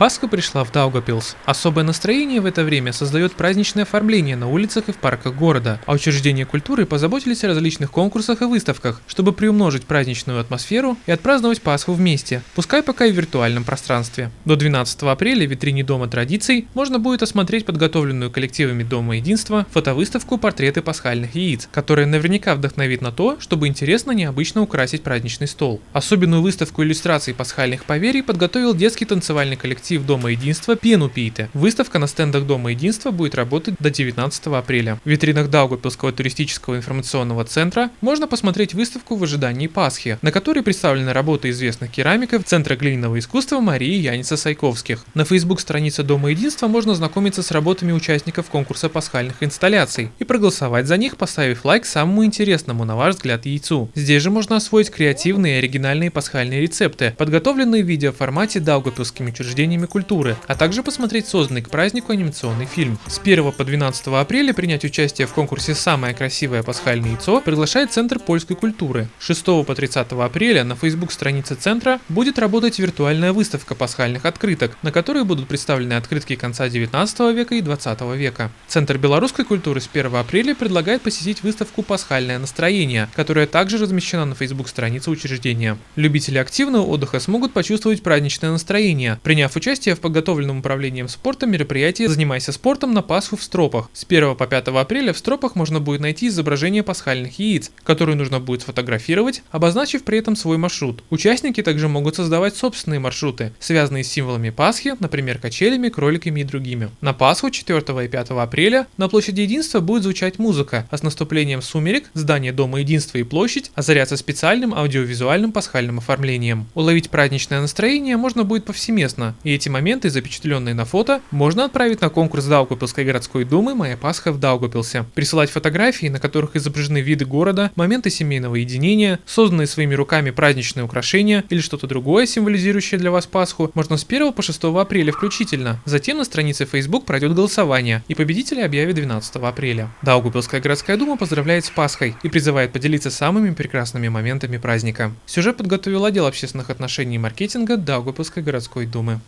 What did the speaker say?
Пасха пришла в Даугапилс. Особое настроение в это время создает праздничное оформление на улицах и в парках города, а учреждения культуры позаботились о различных конкурсах и выставках, чтобы приумножить праздничную атмосферу и отпраздновать Пасху вместе, пускай пока и в виртуальном пространстве. До 12 апреля в витрине Дома традиций можно будет осмотреть подготовленную коллективами Дома единства фотовыставку «Портреты пасхальных яиц», которая наверняка вдохновит на то, чтобы интересно необычно украсить праздничный стол. Особенную выставку иллюстраций пасхальных поверий подготовил детский танцевальный коллектив коллектив Дома Единства Пену Пите. Выставка на стендах Дома Единства будет работать до 19 апреля. В витринах Даугапилского туристического информационного центра можно посмотреть выставку в ожидании Пасхи, на которой представлены работы известных керамиков Центра глиняного искусства Марии Яница Сайковских. На Facebook странице Дома Единства можно знакомиться с работами участников конкурса пасхальных инсталляций и проголосовать за них, поставив лайк самому интересному, на ваш взгляд, яйцу. Здесь же можно освоить креативные и оригинальные пасхальные рецепты, подготовленные в видеоформате Даугапилскими учреждениями деятелями культуры, а также посмотреть созданный к празднику анимационный фильм. С 1 по 12 апреля принять участие в конкурсе «Самое красивое пасхальное яйцо» приглашает Центр польской культуры. С 6 по 30 апреля на Facebook странице Центра будет работать виртуальная выставка пасхальных открыток, на которой будут представлены открытки конца 19 века и 20 века. Центр белорусской культуры с 1 апреля предлагает посетить выставку «Пасхальное настроение», которая также размещена на Facebook странице учреждения. Любители активного отдыха смогут почувствовать праздничное настроение, приняв участие участие в подготовленном управлением спорта мероприятии «Занимайся спортом на Пасху в Стропах». С 1 по 5 апреля в Стропах можно будет найти изображение пасхальных яиц, которые нужно будет сфотографировать, обозначив при этом свой маршрут. Участники также могут создавать собственные маршруты, связанные с символами Пасхи, например, качелями, кроликами и другими. На Пасху 4 и 5 апреля на площади Единства будет звучать музыка, а с наступлением сумерек здание Дома Единства и площадь озарятся специальным аудиовизуальным пасхальным оформлением. Уловить праздничное настроение можно будет повсеместно, и эти моменты, запечатленные на фото, можно отправить на конкурс Даугапилской городской думы «Моя Пасха в Даугапилсе». Присылать фотографии, на которых изображены виды города, моменты семейного единения, созданные своими руками праздничные украшения или что-то другое, символизирующее для вас Пасху, можно с 1 по 6 апреля включительно. Затем на странице Facebook пройдет голосование, и победителя объявят 12 апреля. Даугапилская городская дума поздравляет с Пасхой и призывает поделиться самыми прекрасными моментами праздника. Сюжет подготовил отдел общественных отношений и маркетинга Даугапилской городской думы.